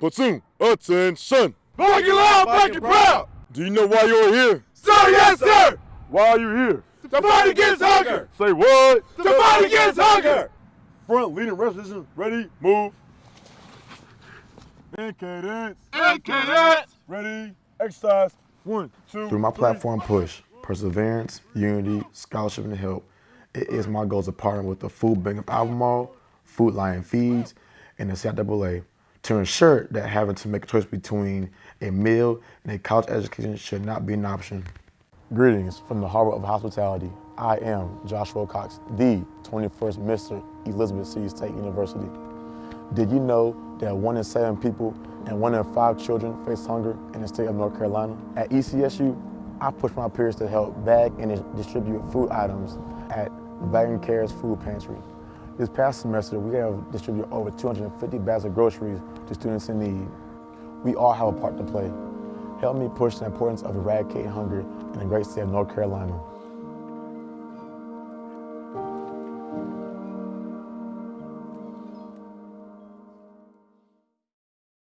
Platoon, attention! Black it loud, black it proud! Do you know why you're here? Sir, yes, sir! Why are you here? To fight against hunger! Say what? To fight against hunger! Front leading resolution, ready, move. And cadence, And cadets! ready, exercise. One, two, Through my three. platform push, perseverance, unity, scholarship, and help, it is my goal to partner with the Food Bank of Albemarle, Food Lion Feeds, and the CIAA to ensure that having to make a choice between a meal and a college education should not be an option. Greetings from the Harbor of Hospitality. I am Joshua Cox, the 21st Mr. Elizabeth City State University. Did you know that one in seven people and one in five children face hunger in the state of North Carolina? At ECSU, I push my peers to help bag and distribute food items at Vagant Cares Food Pantry. This past semester, we have distributed over 250 bags of groceries to students in need. We all have a part to play. Help me push the importance of eradicating hunger in the great state of North Carolina.